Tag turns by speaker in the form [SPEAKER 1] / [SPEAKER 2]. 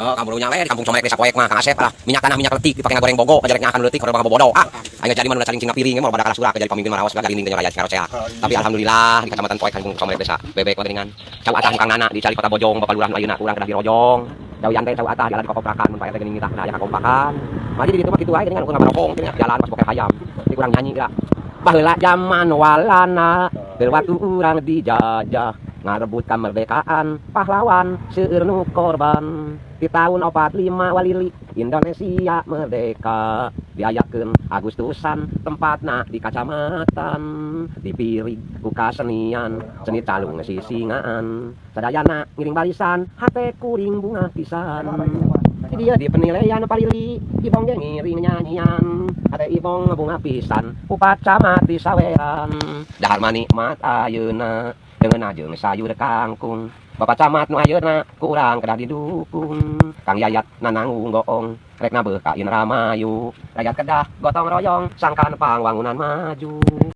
[SPEAKER 1] Oh, kamu nya we di kampung Comelek desa Poek mah Kang Asep lah. Minyak tanah minyak letik dipakai goreng bogo, kajarek akan letik orang bobodo. Ah, aing jadi mana saling cingna piring mah pada kalah surah jadi pamimpin marawas gak dinding raya karo sehat. Tapi alhamdulillah di kecamatan Poek kampung Comelek desa bebek dengan cau atah Kang Nana di cari kota Bojong Bapak Lurah ayeuna urang kedah di Rojong. Cau yantai cau atah jalan kokoprakan mun pae geuning mitah aya kakompakan. Mari di ditu mah kitu wae geuningan ukur ngabarokong jalan pas poke hayam. Di kurang nyanyi geura. Baheula zaman walana berwaktu urang dijajah ngarebut merdekaan pahlawan seueur nu korban. Di tahun 45 Walili Indonesia merdeka. Diayakeun Agustusan tempatna di kacamatan. Dipiri ku kasenian seni talung sisingaan sadayana ngiring barisan hate kuring bunga pisan. Dia di penilaian palili ibong ge ngiring nyanyian. Ada ibong bunga pisan upacara di sawean. Dahar manikmat ayeuna. Dengan ajeng sayur kangkung Bapak camat nu ayeuna ku urang kedah didukung. Kang Yayat nananggung goong rek nabeuh ka Indramayu. Rakyat kedah gotong royong sangkan pangwangunan maju